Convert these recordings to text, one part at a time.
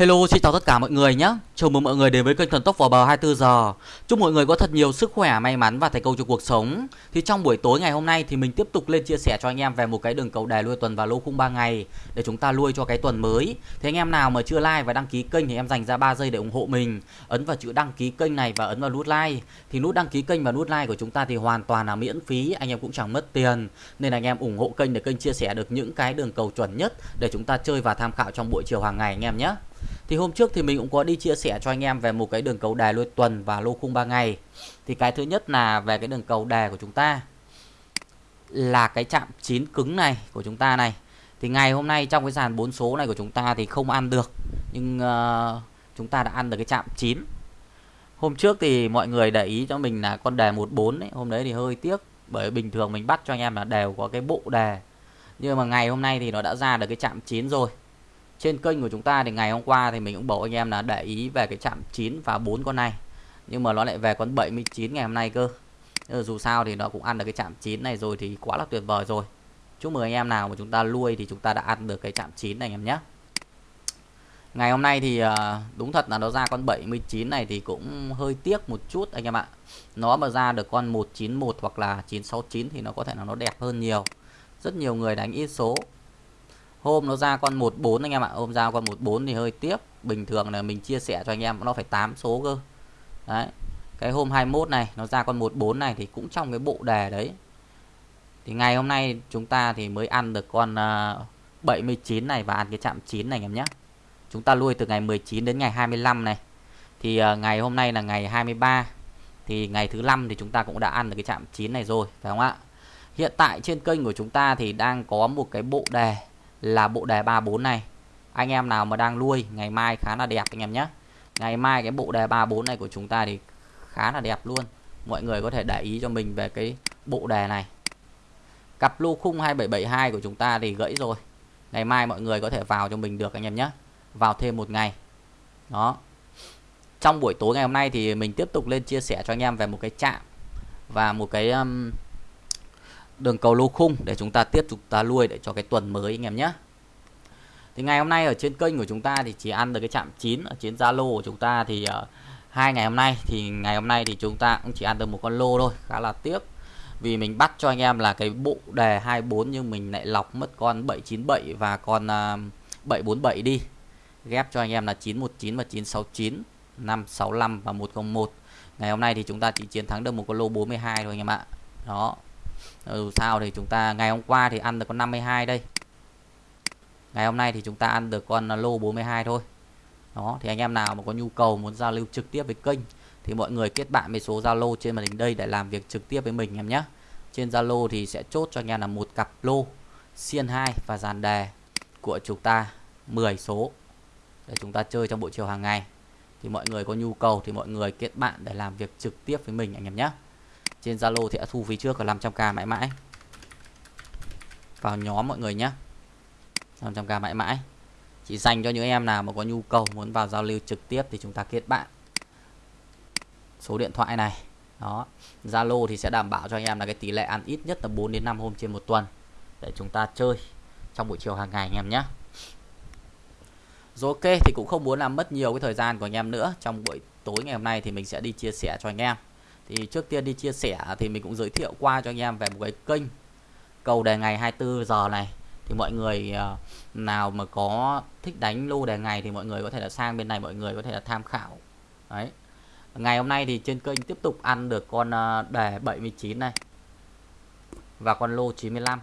Hello, xin chào tất cả mọi người nhé. Chào mừng mọi người đến với kênh Thần Tốc vào bờ 24 giờ. Chúc mọi người có thật nhiều sức khỏe, may mắn và thành công trong cuộc sống. Thì trong buổi tối ngày hôm nay thì mình tiếp tục lên chia sẻ cho anh em về một cái đường cầu đề lui tuần và lô khung 3 ngày để chúng ta lui cho cái tuần mới. Thế anh em nào mà chưa like và đăng ký kênh thì em dành ra 3 giây để ủng hộ mình. Ấn vào chữ đăng ký kênh này và ấn vào nút like. Thì nút đăng ký kênh và nút like của chúng ta thì hoàn toàn là miễn phí, anh em cũng chẳng mất tiền. Nên anh em ủng hộ kênh để kênh chia sẻ được những cái đường cầu chuẩn nhất để chúng ta chơi và tham khảo trong buổi chiều hàng ngày anh em nhé. Thì hôm trước thì mình cũng có đi chia sẻ cho anh em về một cái đường cầu đề lôi tuần và lô khung 3 ngày. Thì cái thứ nhất là về cái đường cầu đề của chúng ta là cái chạm chín cứng này của chúng ta này. Thì ngày hôm nay trong cái dàn 4 số này của chúng ta thì không ăn được. Nhưng uh, chúng ta đã ăn được cái chạm 9. Hôm trước thì mọi người để ý cho mình là con đề 14 ấy, hôm đấy thì hơi tiếc bởi bình thường mình bắt cho anh em là đều có cái bộ đề. Nhưng mà ngày hôm nay thì nó đã ra được cái chạm 9 rồi trên kênh của chúng ta thì ngày hôm qua thì mình cũng bảo anh em là để ý về cái chạm 9 và 4 con này. Nhưng mà nó lại về con 79 ngày hôm nay cơ. Ờ, dù sao thì nó cũng ăn được cái chạm 9 này rồi thì quá là tuyệt vời rồi. Chúc mừng anh em nào mà chúng ta nuôi thì chúng ta đã ăn được cái chạm 9 này anh em nhé. Ngày hôm nay thì ờ, đúng thật là nó ra con 79 này thì cũng hơi tiếc một chút anh em ạ. Nó mà ra được con 191 hoặc là 969 thì nó có thể là nó đẹp hơn nhiều. Rất nhiều người đánh ít số hôm nó ra con 14 anh em ạ hôm ra con 14 thì hơi tiếc. Bình thường là mình chia sẻ cho anh em nó phải 8 số cơ. Đấy cái hôm 21 này nó ra con 14 này thì cũng trong cái bộ đề đấy. Thì ngày hôm nay chúng ta thì mới ăn được con à, uh, 79 này và ăn cái chạm 9 này anh em nhé. Chúng ta nuôi từ ngày 19 đến ngày 25 này. Thì uh, ngày hôm nay là ngày 23 thì ngày thứ năm thì chúng ta cũng đã ăn được cái chạm 9 này rồi phải không ạ? Hiện tại trên kênh của chúng ta thì đang có một cái bộ đề là bộ đề 34 này. Anh em nào mà đang nuôi ngày mai khá là đẹp anh em nhé. Ngày mai cái bộ đề 34 này của chúng ta thì khá là đẹp luôn. Mọi người có thể để ý cho mình về cái bộ đề này. Cặp lô khung 2772 của chúng ta thì gãy rồi. Ngày mai mọi người có thể vào cho mình được anh em nhé. Vào thêm một ngày. Đó. Trong buổi tối ngày hôm nay thì mình tiếp tục lên chia sẻ cho anh em về một cái chạm và một cái um, đường cầu lô khung để chúng ta tiếp tục ta nuôi để cho cái tuần mới anh em nhé. Thì ngày hôm nay ở trên kênh của chúng ta thì chỉ ăn được cái chạm 9 ở trên Zalo của chúng ta thì uh, hai ngày hôm nay thì ngày hôm nay thì chúng ta cũng chỉ ăn được một con lô thôi khá là tiếc. Vì mình bắt cho anh em là cái bộ đề 24 nhưng mình lại lọc mất con 797 và con ờ, uh, 747 đi. Ghép cho anh em là 919 và 969 565 và 101 ngày hôm nay thì chúng ta chỉ chiến thắng được một con lô 42 thôi anh em ạ. Đó dù sao thì chúng ta, ngày hôm qua thì ăn được con 52 đây. Ngày hôm nay thì chúng ta ăn được con lô 42 thôi. Đó, thì anh em nào mà có nhu cầu muốn giao lưu trực tiếp với kênh thì mọi người kết bạn với số Zalo trên màn hình đây để làm việc trực tiếp với mình em nhé. Trên Zalo thì sẽ chốt cho anh em là một cặp lô xiên 2 và dàn đề của chúng ta 10 số để chúng ta chơi trong buổi chiều hàng ngày. Thì mọi người có nhu cầu thì mọi người kết bạn để làm việc trực tiếp với mình anh em nhé trên Zalo thì đã thu phí trước là 500k mãi mãi. Vào nhóm mọi người nhé 500k mãi mãi. Chỉ dành cho những em nào mà có nhu cầu muốn vào giao lưu trực tiếp thì chúng ta kết bạn. Số điện thoại này. Đó. Zalo thì sẽ đảm bảo cho anh em là cái tỷ lệ ăn ít nhất là 4 đến 5 hôm trên một tuần để chúng ta chơi trong buổi chiều hàng ngày anh em nhé rồi ok, thì cũng không muốn làm mất nhiều cái thời gian của anh em nữa. Trong buổi tối ngày hôm nay thì mình sẽ đi chia sẻ cho anh em thì trước tiên đi chia sẻ thì mình cũng giới thiệu qua cho anh em về một cái kênh cầu đề ngày 24 giờ này. Thì mọi người ờ, nào mà có thích đánh lô đề ngày thì mọi người có thể là sang bên này mọi người có thể là tham khảo. Đấy. Ngày hôm nay thì trên kênh tiếp tục ăn được con ờ, đề 79 này và con lô 95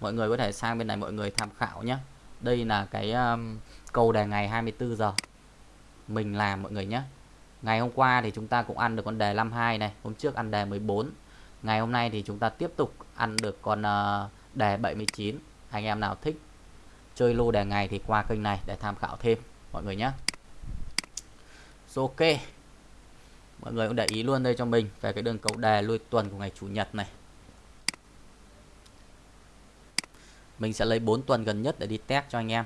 mọi người có thể sang bên này mọi người tham khảo nhé. Đây là cái um, cầu đề ngày 24 giờ. Mình làm mọi người nhé. Ngày hôm qua thì chúng ta cũng ăn được con đề 52 này, Hôm trước ăn đề 14 Ngày hôm nay thì chúng ta tiếp tục ăn được con ờ, đề 79 Anh em nào thích chơi lô đề ngày thì qua kênh này để tham khảo thêm, mọi người nhé. Ok. Mọi người cũng để ý luôn đây cho mình về cái đường cầu đề lui tuần của ngày Chủ nhật này. Mình sẽ lấy 4 tuần gần nhất để đi test cho anh em.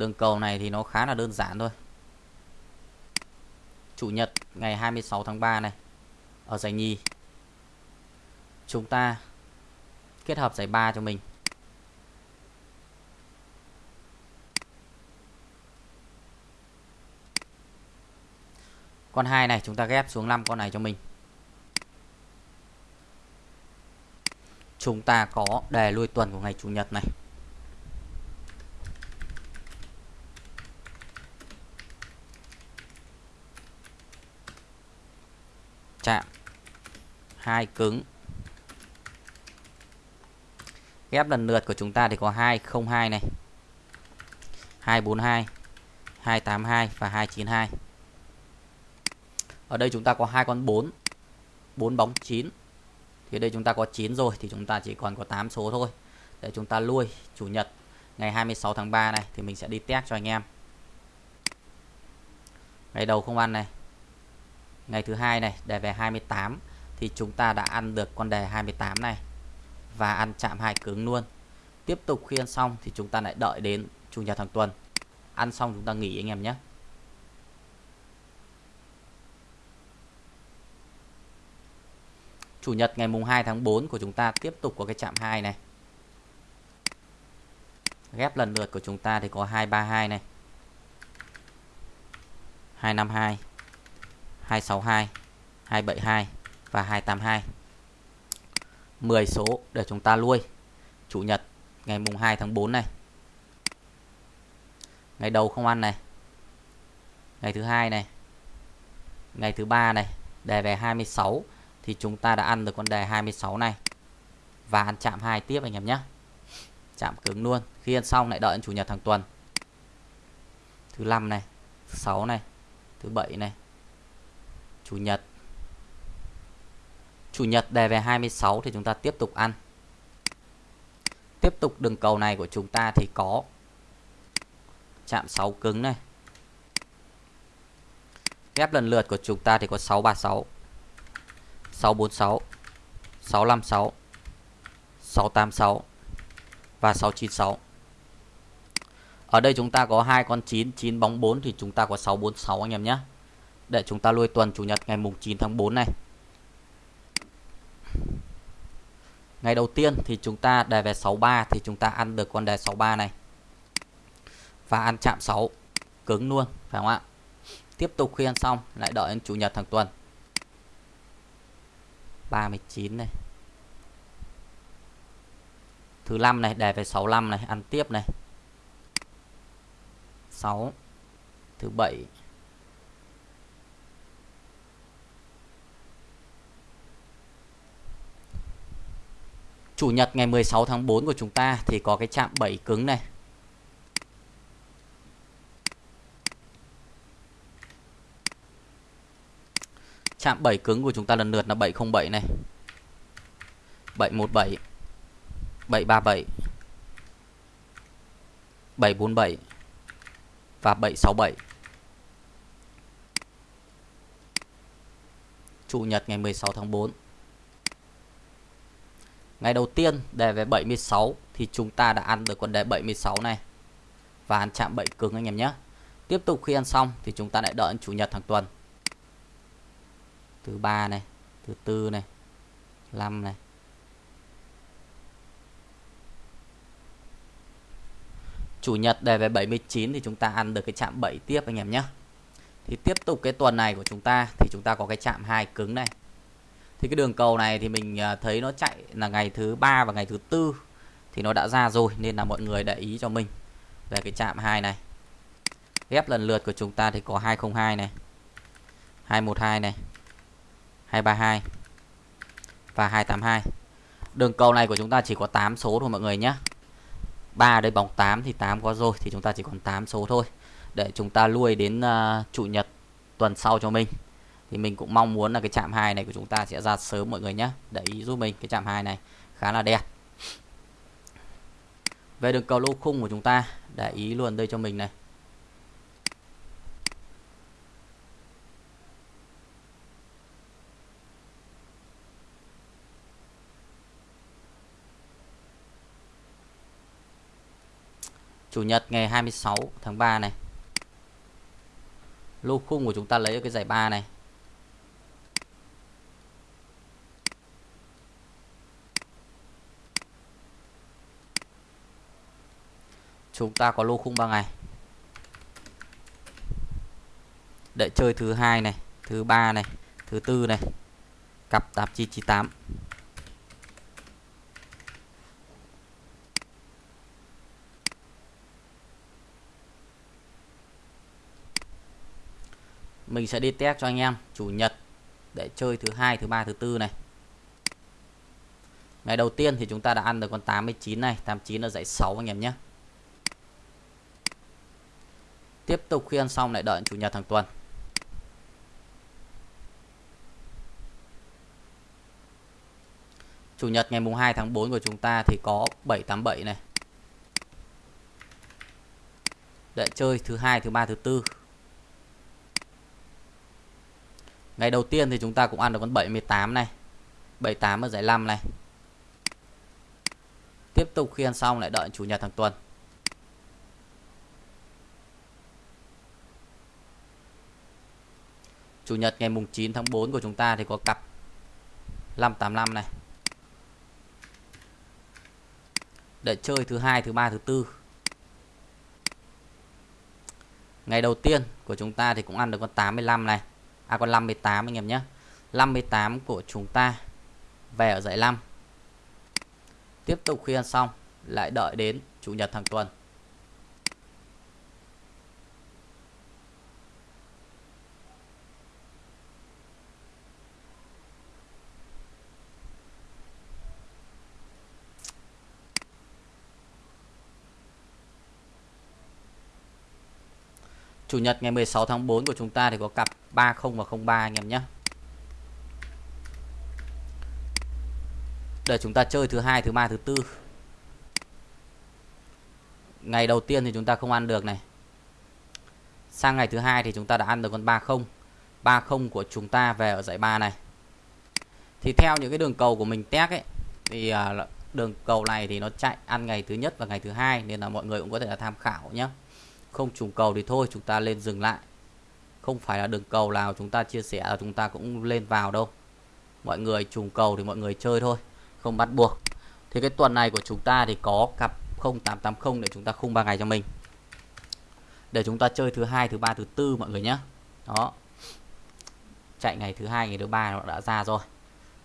Đường cầu này thì nó khá là đơn giản thôi. Chủ nhật ngày 26 tháng 3 này, ở giải nhì. Chúng ta kết hợp giải 3 cho mình. Con 2 này chúng ta ghép xuống 5 con này cho mình. Chúng ta có đề lui tuần của ngày chủ nhật này. Hai cứng. Ghép lần lượt của chúng ta thì có 202 này. 242 282 và 292 ở đây chúng ta có hai con 4 4 bóng 9 thì đây chúng ta có 9 rồi thì chúng ta chỉ còn có 8 số thôi. Để chúng ta lui, chủ nhật, ngày 26 tháng 3 này thì mình sẽ đi test cho anh em. Ngày đầu không ăn này. Ngày thứ hai này để về 28 thì chúng ta đã ăn được con đề 28 này và ăn chạm hai cứng luôn. Tiếp tục khi ăn xong thì chúng ta lại đợi đến chủ nhật hàng tuần. Ăn xong chúng ta nghỉ anh em nhé. Chủ nhật ngày mùng 2 tháng 4 của chúng ta tiếp tục có cái chạm 2 này. Ghép lần lượt của chúng ta thì có 232 này. 252 262 272 và 282 10 số để chúng ta nuôi Chủ nhật, ngày mùng 2 tháng 4 này. Ngày đầu không ăn này. Ngày thứ hai này. Ngày thứ ba này, Đề về 26 Thì chúng ta đã ăn được con đề 26 này. Và ăn chạm 2 tiếp anh em nhé. Chạm cứng luôn. Khi ăn xong lại đợi chủ nhật hàng tuần. Thứ năm này, Thứ 6 này, Thứ bảy này. Chủ nhật Chủ nhật đề về 26 thì chúng ta tiếp tục ăn. Tiếp tục đường cầu này của chúng ta thì có chạm 6 cứng này. Ghép lần lượt của chúng ta thì có 636, 646, 656, 686 và 696. Ở đây chúng ta có hai con 9, 9 bóng 4 thì chúng ta có 646 anh em nhé. Để chúng ta lui tuần chủ nhật ngày mùng 9 tháng 4 này. Ngày đầu tiên thì chúng ta đề về 63 thì chúng ta ăn được con đề 63 này. Và ăn chạm 6 cứng luôn, phải không ạ? Tiếp tục khi ăn xong lại đợi đến chủ nhật hàng tuần. 39 này. Thứ năm này đề về 65 này, ăn tiếp này. 6 thứ bảy Chủ nhật ngày 16 tháng 4 của chúng ta thì có cái chạm 7 cứng này. Chạm 7 cứng của chúng ta lần lượt là 707 này. 717 737 747 và 767. Chủ nhật ngày 16 tháng 4. Ngày đầu tiên đề về 76 thì chúng ta đã ăn được con đề 76 này. Và ăn chạm 7 cứng anh em nhé. Tiếp tục khi ăn xong thì chúng ta lại đợi chủ nhật hàng tuần. Thứ ba này, thứ tư này, 5 này. Chủ nhật đề về 79 thì chúng ta ăn được cái chạm 7 tiếp anh em nhé. Thì tiếp tục cái tuần này của chúng ta thì chúng ta có cái chạm hai cứng này thì cái đường cầu này thì mình à, thấy nó chạy là ngày thứ ba và ngày thứ tư thì nó đã ra rồi nên là mọi người để ý cho mình về cái chạm 2 này. Ghép lần lượt của chúng ta thì có 202 này 212 này 232 và 282 đường cầu này của chúng ta chỉ có 8 số thôi mọi người nhé. 3 đây bóng 8 thì 8 có rồi thì chúng ta chỉ còn 8 số thôi để chúng ta lui đến uh, chủ nhật tuần sau cho mình thì mình cũng mong muốn là cái chạm hai này của chúng ta sẽ ra sớm mọi người nhé để ý giúp mình cái chạm hai này khá là đẹp. Về đường cầu lô khung của chúng ta, để ý luôn đây cho mình này. Chủ nhật ngày 26 tháng 3 này. Lô khung của chúng ta lấy cái giải 3 này. Chúng ta có lô khung 3 ngày. Để chơi thứ hai này, thứ ba này, thứ tư này, cặp 8998 mình sẽ đi test cho anh em, chủ nhật, để chơi thứ hai, thứ ba, thứ tư này. Ngày đầu tiên thì chúng ta đã ăn được con 89 này 89 là dãy 6 anh em nhé tiếp tục khi ăn xong lại đợi chủ nhật hàng tuần. Chủ nhật ngày mùng 2 tháng 4 của chúng ta thì có 787 này. Để chơi thứ hai, thứ ba, thứ tư. Ngày đầu tiên thì chúng ta cũng ăn được con 78 này 78 ở giải 5 này. Tiếp tục khi ăn xong lại đợi chủ nhật hàng tuần. Chủ nhật ngày mùng 9 tháng 4 của chúng ta thì có cặp 585 này. Để chơi thứ hai, thứ ba, thứ tư. Ngày đầu tiên của chúng ta thì cũng ăn được con 85 này. À con 58 anh em nhé. 58 của chúng ta về ở dãy 5 tiếp tục khi ăn xong, lại đợi đến chủ nhật hàng tuần. Chủ nhật ngày 16 tháng 4 của chúng ta thì có cặp 30 và 03 anh em nhé. Để chúng ta chơi thứ hai, thứ ba, thứ tư. Ngày đầu tiên thì chúng ta không ăn được này. Sang ngày thứ hai thì chúng ta đã ăn được con 30. 30 của chúng ta về ở dãy 3 này. Thì theo những cái đường cầu của mình test ấy thì à, đường cầu này thì nó chạy ăn ngày thứ nhất và ngày thứ hai nên là mọi người cũng có thể là tham khảo nhé không trùng cầu thì thôi, chúng ta lên dừng lại. Không phải là đường cầu nào chúng ta chia sẻ là chúng ta cũng lên vào đâu. Mọi người trùng cầu thì mọi người chơi thôi, không bắt buộc. Thì cái tuần này của chúng ta thì có cặp 0880 để chúng ta khung 3 ngày cho mình. Để chúng ta chơi thứ hai, thứ ba, thứ tư mọi người nhé. Đó. Chạy ngày thứ hai, ngày thứ ba nó đã ra rồi.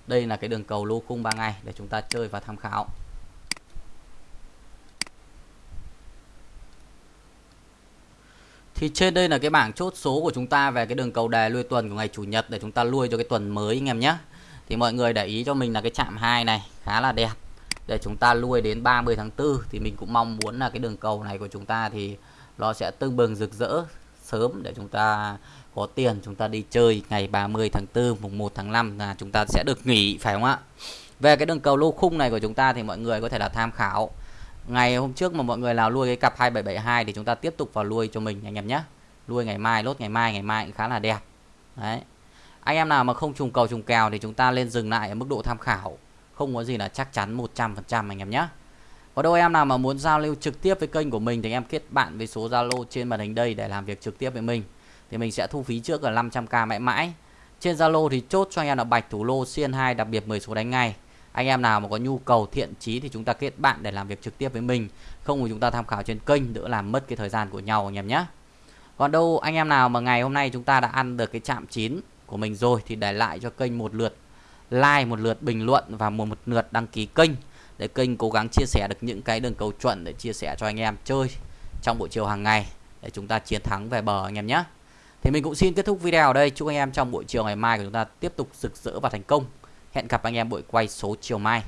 Đây là cái đường cầu lô khung 3 ngày để chúng ta chơi và tham khảo. Thì trên đây là cái bảng chốt số của chúng ta về cái đường cầu đề lui tuần của ngày chủ nhật để chúng ta lui cho cái tuần mới, anh em nhé. Thì mọi người để ý cho mình là cái chạm 2 này khá là đẹp. Để chúng ta lui đến 30 tháng 4 thì mình cũng mong muốn là cái đường cầu này của chúng ta thì nó sẽ tưng bừng, rực rỡ sớm để chúng ta có tiền chúng ta đi chơi ngày 30 tháng 4 mùng 1 tháng 5 là chúng ta sẽ được nghỉ, phải không ạ? Về cái đường cầu lô khung này của chúng ta thì mọi người có thể là tham khảo ngày hôm trước mà mọi người nào nuôi cái cặp 2772 thì chúng ta tiếp tục vào nuôi cho mình, anh em nhé. Nuôi ngày mai, lốt ngày mai ngày mai cũng khá là đẹp. Đấy. Anh em nào mà không trùng cầu trùng kèo thì chúng ta lên dừng lại ở mức độ tham khảo. Không có gì là chắc chắn 100% anh em nhé. Có đâu em nào mà muốn giao lưu trực tiếp với kênh của mình thì em kết bạn với số Zalo trên màn hình đây để làm việc trực tiếp với mình. Thì mình sẽ thu phí trước là 500k mãi mãi. Trên Zalo thì chốt cho anh em là bạch thủ lô, xiên 2 đặc biệt 10 số đánh ngay anh em nào mà có nhu cầu thiện chí thì chúng ta kết bạn để làm việc trực tiếp với mình. Không thì chúng ta tham khảo trên kênh đỡ làm mất cái thời gian của nhau anh em nhé. Còn đâu anh em nào mà ngày hôm nay chúng ta đã ăn được cái chạm chín của mình rồi thì để lại cho kênh một lượt like một lượt bình luận và một, một lượt đăng ký kênh để kênh cố gắng chia sẻ được những cái đường cầu chuẩn để chia sẻ cho anh em chơi trong buổi chiều hàng ngày để chúng ta chiến thắng về bờ anh em nhé. Thì mình cũng xin kết thúc video ở đây. Chúc anh em trong buổi chiều ngày mai của chúng ta tiếp tục rực rỡ và thành công. Hẹn gặp anh em buổi quay số chiều mai.